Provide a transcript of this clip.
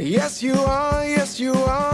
Yes, you are. Yes, you are.